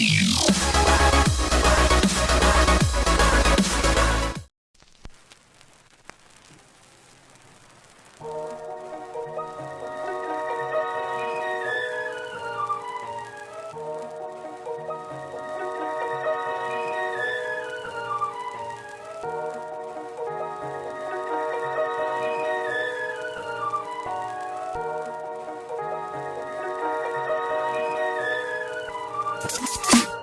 see you. You